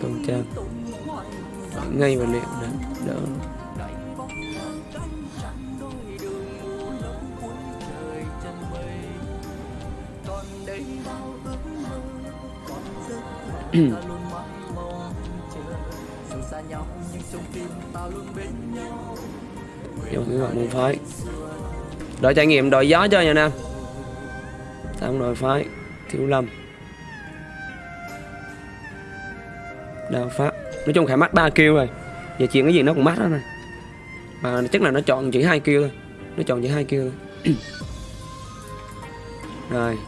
tuần trang ngay và liền nè đỡ. Vô cái gọi môn phái. Đội trải nghiệm đội gió cho nha Nam Tam đội phái Thiếu Lâm Đào Pháp Nói chung Khải mắt 3 kêu rồi. Giờ chuyện cái gì nó cũng mắt đó này Mà chắc là nó chọn chỉ hai kêu thôi. Nó chọn chỉ hai kêu thôi. Rồi.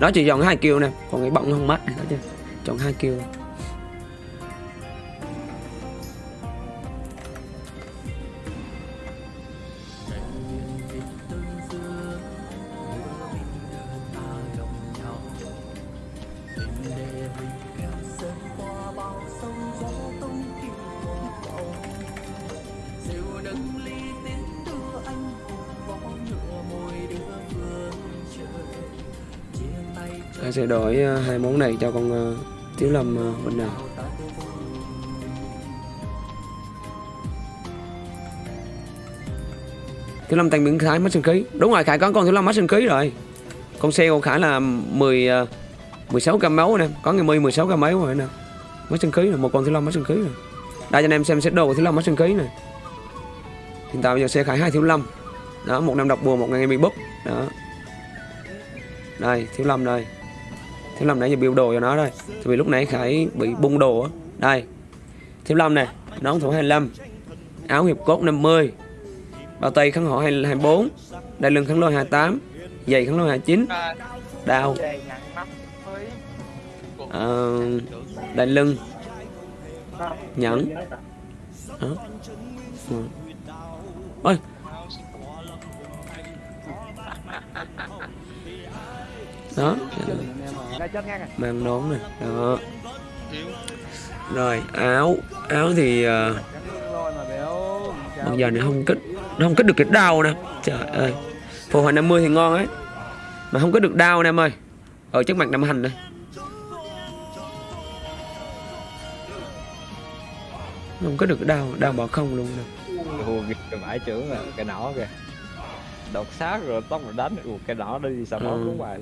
Đó chỉ chọn hai kêu nè. Còn cái bọng nó không mắt này đó chứ, Chọn hai kêu. Ta sẽ đổi ờ, hai món này cho con ờ, Thiếu Lâm ờ, bên nào Thiếu Lâm tăng biến Khải mất sinh khí. Đúng rồi Khải có con Thiếu Lâm mất sinh khí rồi. Con xe của Khải là 10 16 cam máu nè. Có người 10 16 cam máu rồi nè. Mất sinh khí rồi Một con Thiếu Lâm mất sinh khí rồi. Đây cho anh em xem set đồ của Thiếu Lâm mất sinh khí này Hiện tại bây giờ xe Khải hai Thiếu Lâm. Đó một năm độc bùa một ngày bị búp. Đó. Đây thiếu lâm đây thiếu lâm nãy giờ build đồ cho nó rồi Tại vì lúc nãy khải bị bung đồ á. Đây. Thiếu lâm nè nón thủ 25 áo hiệp cốt 50 bao tay kháng hộ 24 Đại lưng kháng lôi 28 giày kháng lôi 29 đao ờ, à, Đại lưng nhẫn. À. Ừ. ôi. Đó mang nón này đó. Rồi áo. Áo thì uh, bây giờ này không kích nó không kích được cái đau nè. Trời ơi. Phù hồi 50 thì ngon ấy. Mà không kích được đau nè em ơi. Ở trước mặt năm hành đây không kích được cái đau đau bỏ không luôn nè. Ủa, cái bãi trưởng là cái nỏ kìa. Đột sát rồi tóc rồi đánh. Ủa, cái nỏ đi sao nó Ừ. cũng vậy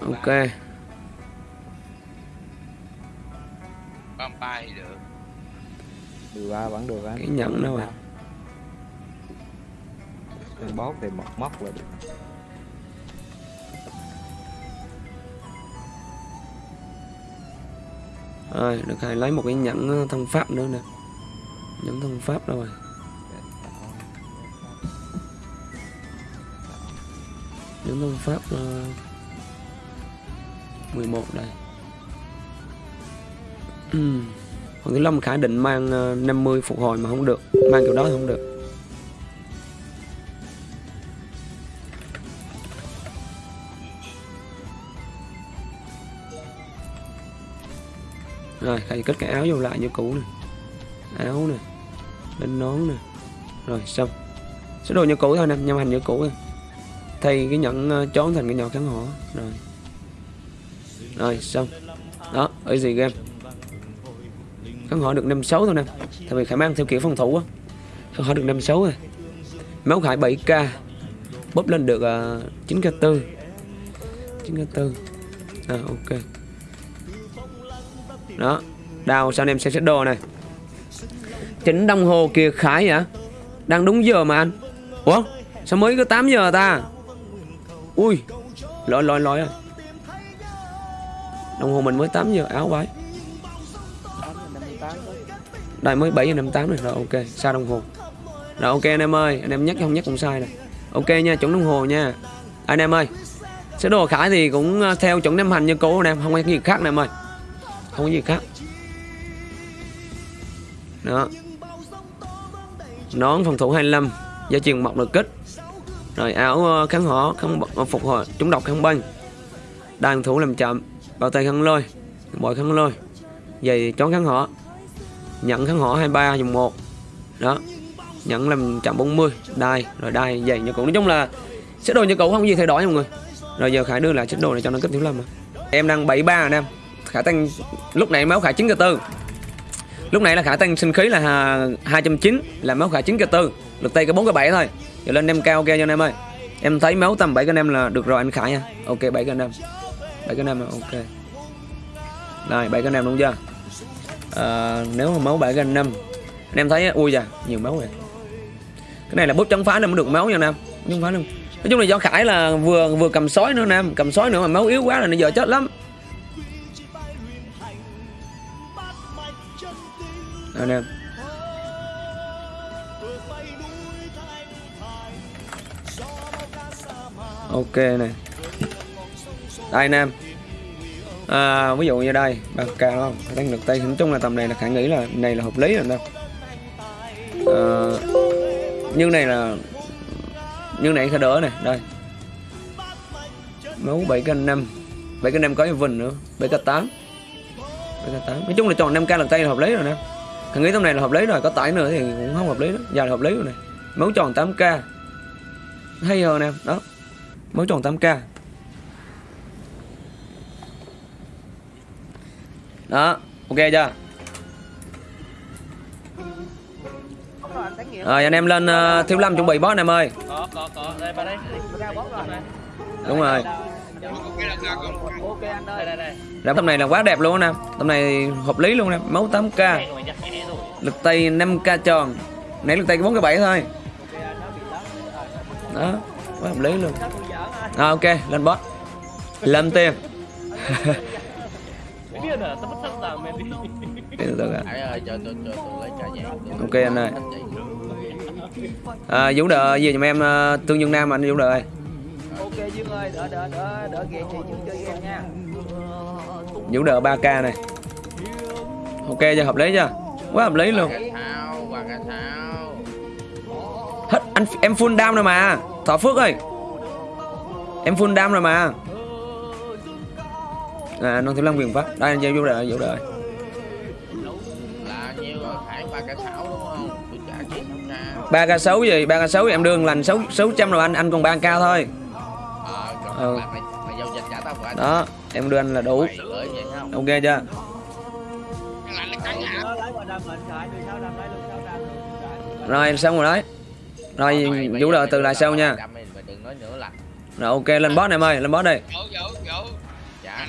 ok. vampire thì được. Điều ba vẫn được á. Cái nhẫn đâu à? Cái bóp thì mọc móc là được. Rồi được hai lấy một cái nhẫn ờ, thân pháp nữa nè. Nhẫn thân pháp đâu rồi? Nhẫn thân pháp uh, 11 đây. Hoàng còn cái Long Khải định mang ờ, 50 phục hồi mà không được, mang kiểu đó thì không được. Rồi Khải cất cái áo vô lại như cũ này áo nè, lên nón nè. Rồi, xong. Sẽ đồ như cũ thôi nè nhâm hành như cũ thôi. Thay cái nhẫn ờ, trốn thành cái nhỏ kháng họ rồi rồi xong. Đó ở gì game. Kháng họ được 56 thôi nè. Tại vì khả mang theo kiểu phòng thủ á. Kháng họ được 56 rồi. Máu khải 7k bóp lên được uh, 9k4 9k4 à ok. Đó đào sao anh em xem xét đồ này. Chỉnh đồng hồ kìa khải hả? Đang đúng giờ mà anh. Ủa sao mới có 8 giờ ta? Ui lỗi lỗi lỗi à đồng hồ mình mới 8 giờ, áo bái đây, mới 7 giờ 58 rồi rồi ok xa đồng hồ? Rồi ok anh em ơi, anh em nhắc không nhắc cũng sai này ok nha, chuẩn đồng hồ nha. Anh em ơi sơ đồ khải thì cũng à, theo chuẩn năm hành như cũ anh em không có gì khác anh em ơi. Không có gì khác. Đó. Nón phòng thủ 25 gia truyền mọc được kích. Rồi áo à, kháng hỏa, kháng phục hồi, trúng độc kháng băng. Đàn thủ làm chậm bao tay khăn lôi bội khăn lôi. Giày chón khăn họ nhận khăn họ 23 dùng 1 đó nhận làm chạm 40 đai, rồi đai, giày như cũ. Nói chung là sẽ đồ như cũ không có gì thay đổi nha mọi người. Rồi giờ khải đưa lại set đồ này cho nó cấp thiếu lâm à em đang 73 anh em. Khả tăng, lúc này máu khả 9 k tư. Lúc này là khả tăng sinh khí là 209 là máu khả 9 k tư. Lực tay có 4 k 7 thôi. Giờ lên em cao ok cho anh em ơi. Em thấy máu tầm 7 anh em là được rồi anh khải nha. Ok 7 anh em bảy cái năm ok. Rồi bảy cái năm đúng chưa? À, nếu mà máu bảy cái năm anh em thấy ui già nhiều máu rồi cái này là bút chống phá nên mới được máu nha nam em. Chống phá luôn. Nói chung là do khải là vừa vừa cầm sói nữa nam cầm sói nữa mà máu yếu quá là nó giờ chết lắm. Anh em. Ok này đây anh em. À, ví dụ như đây ba k không? Đang được tay nói chung là tầm này là khả nghĩ là này là hợp lý rồi đâu à, ờ, nhưng này là nhưng này sẽ đỡ này đây. Máu 7 k 5 7 k 5 có vần nữa 7 k 8 7 k 8 nói chung là chọn 5 k lần tay là hợp lý rồi nè. Khả nghĩ tầm này là hợp lý rồi có tải nữa thì cũng không hợp lý đó. Giờ là hợp lý rồi này máu tròn 8 k hay hơn nè đó. Máu tròn 8 k đó ok chưa? Rồi anh em lên uh, thiếu lâm chuẩn bị boss anh em ơi. Có có có. Đây vào đây. Đúng rồi. Ok anh ơi đây đây đây Đám tầm này là quá đẹp luôn nè Tầm này hợp lý luôn nè Máu 8k Hẹn rồi nhá, hẹn rồi Lực tay 5k tròn. Nãy lực tay 4k 7 thôi. Đó Quá hợp lý luôn. À, Ok lên boss. Lên tiền Lấy trà vàng. Ok anh ơi. À, Vũ đợi gì giùm em uh, Tương Dương Nam anh Vũ đợi ok dương ơi đỡ đỡ đỡ đỡ ghẹ chị dương chơi game nha. Vũ đợi 3k này. Ok chưa hợp lý chưa? Quá hợp lý luôn. Hết anh em full down rồi mà. Thọ Phước ơi. Em full down rồi mà à, non thiếu lâm quyền pháp. Đây giao vô đời vô đời ba ca xấu gì? Ba k sáu em đương lành xấu xấu trăm rồi anh anh còn ba k thôi. Ừ. đó em đưa anh là đủ. Ok chưa? Rồi xong rồi đấy. Rồi vũ đợi từ lại sau nha. Rồi ok lên boss em ơi lên boss đi. Dạ.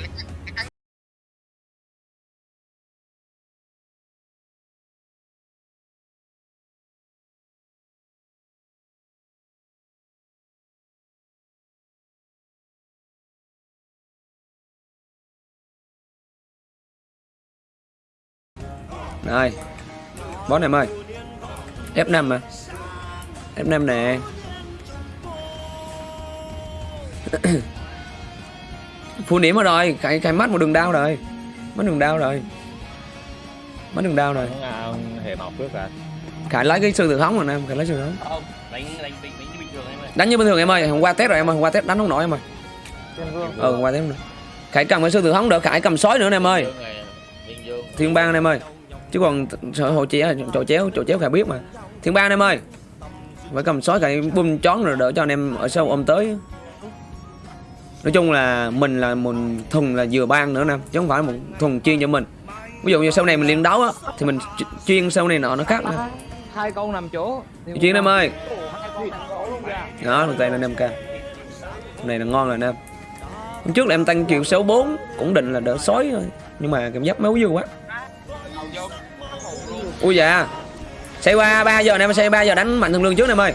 Đây rồi boss em ơi f 5 mà. F 5 nè. Full điểm rồi cái cái mắt một đường đau rồi. Mất đường đau rồi. Mất đường đau rồi. Hệ học trước à khải lấy cái sư tử hóng rồi nè khải lấy tử hóng. Không, đánh đánh đánh đánh như bình thường em ơi. Đánh như bình thường em ơi hôm qua test rồi em ơi hôm qua test đánh không nổi em ơi. Ừ hôm qua test không nổi. Khải cầm cái sư tử hóng đỡ khải cầm sói nữa nè em ơi. Thiên bang em ơi chứ còn sợ hồ chéo chỗ chéo chỗ chéo khải biết mà. Thiên bang anh em ơi. Phải cầm sói khải bum chón rồi đỡ cho anh em ở sau ôm tới. Nói chung là mình là một thùng là vừa ban nữa nè chứ không phải một thùng chuyên cho mình. Ví dụ như sau này mình liên đấu á thì mình ch- chuyên sau này nọ nó khác nè. Hai con nằm chỗ. Chuyên em ơi. Đó lực tay là 5k này là ngon rồi nè. Hôm trước là em tăng triệu 64 cũng định là đỡ sói thôi. Nhưng mà cảm giác máu dư quá ui dạ xây qua, ba giờ em xây ba giờ đánh mạnh thường lương trước em ơi.